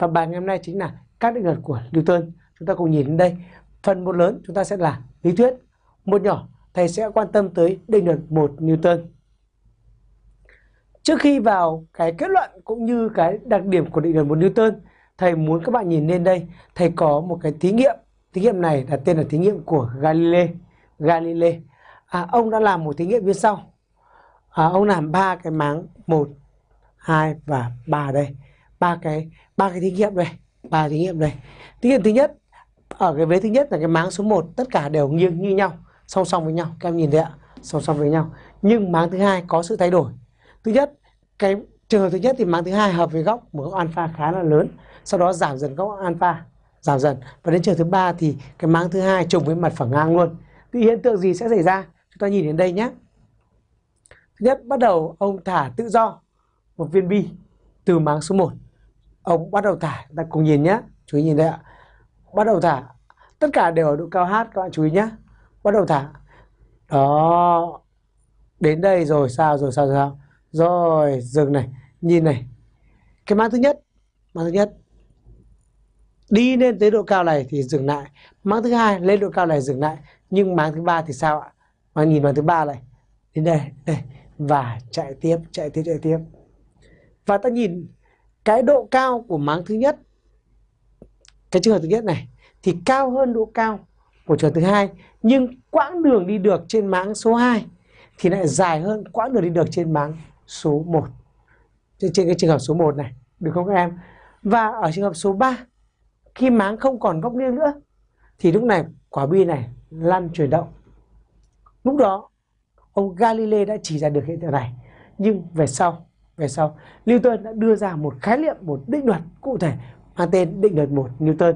Và bài ngày hôm nay chính là các định luật của Newton. Chúng ta cùng nhìn đến đây. Phần một lớn chúng ta sẽ là lý thuyết. Một nhỏ thầy sẽ quan tâm tới định luật một Newton. Trước khi vào cái kết luận cũng như cái đặc điểm của định luật một Newton, thầy muốn các bạn nhìn lên đây, thầy có một cái thí nghiệm. Thí nghiệm này là tên là thí nghiệm của Galilei. Galilei. À, ông đã làm một thí nghiệm như sau. À, ông làm ba cái máng một, hai và ba đây. Ba cái ba cái thí nghiệm đây, ba thí nghiệm đây. Thí nghiệm thứ nhất ở cái vế thứ nhất là cái máng số 1 tất cả đều nghiêng như nhau, song song với nhau. Các em nhìn thấy ạ, song song với nhau. Nhưng máng thứ hai có sự thay đổi. Thứ nhất, cái trường hợp thứ nhất thì máng thứ hai hợp với góc một góc alpha khá là lớn, sau đó giảm dần góc alpha, giảm dần. Và đến trường thứ ba thì cái máng thứ hai trùng với mặt phẳng ngang luôn. Thì hiện tượng gì sẽ xảy ra? Chúng ta nhìn đến đây nhé. Thứ nhất, bắt đầu ông thả tự do một viên bi từ máng số 1. Ông bắt đầu thả, ta cùng nhìn nhé. Chú ý nhìn đây ạ. Bắt đầu thả. Tất cả đều ở độ cao H các bạn chú ý nhé. Bắt đầu thả. Đó. Đến đây rồi sao rồi sao rồi sao. Rồi dừng này. Nhìn này. Cái máng thứ nhất. Máng thứ nhất. Đi lên tới độ cao này thì dừng lại. Máng thứ hai lên độ cao này dừng lại. Nhưng máng thứ ba thì sao ạ? Mà nhìn máng thứ ba này. Đến đây. Đây. Và chạy tiếp. Chạy tiếp. Chạy tiếp. Và ta nhìn cái độ cao của máng thứ nhất cái trường hợp thứ nhất này thì cao hơn độ cao của trường thứ hai. Nhưng quãng đường đi được trên máng số 2 thì lại dài hơn quãng đường đi được trên máng số 1 trên, trên cái trường hợp số 1 này được không các em? Và ở trường hợp số 3 khi máng không còn góc nghiêng nữa thì lúc này quả bi này lăn chuyển động. Lúc đó ông Galilei đã chỉ ra được hiện tượng này nhưng về sau về sau, Newton đã đưa ra một khái niệm, một định luật cụ thể mang tên định luật một Newton.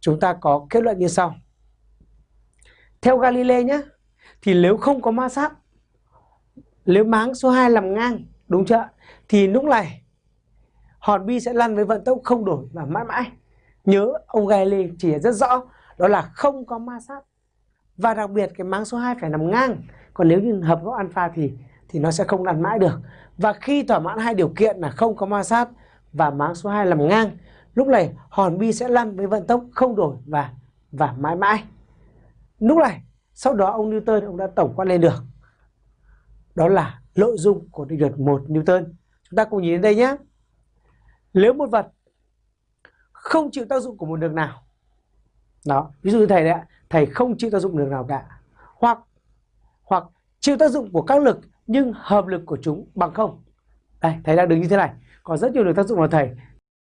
Chúng ta có kết luận như sau. Theo Galilei nhé, thì nếu không có ma sát, nếu máng số 2 nằm ngang, đúng chưa thì lúc này, hòn bi sẽ lăn với vận tốc không đổi và mãi mãi. Nhớ, ông Galilei chỉ rất rõ, đó là không có ma sát. Và đặc biệt, cái máng số 2 phải nằm ngang. Còn nếu như hợp góc alpha thì thì nó sẽ không lăn mãi được. Và khi thỏa mãn hai điều kiện là không có ma sát và máng số 2 làm ngang, lúc này hòn bi sẽ lăn với vận tốc không đổi và và mãi mãi. Lúc này, sau đó ông Newton, ông đã tổng quát lên được. Đó là nội dung của định luật một Newton. Chúng ta cùng nhìn đến đây nhé. Nếu một vật không chịu tác dụng của một đường nào, đó, ví dụ như thầy đấy ạ, thầy không chịu tác dụng đường nào cả, hoặc hoặc chịu tác dụng của các lực nhưng hợp lực của chúng bằng không. Đây, thầy đang đứng như thế này. Có rất nhiều lực tác dụng vào thầy.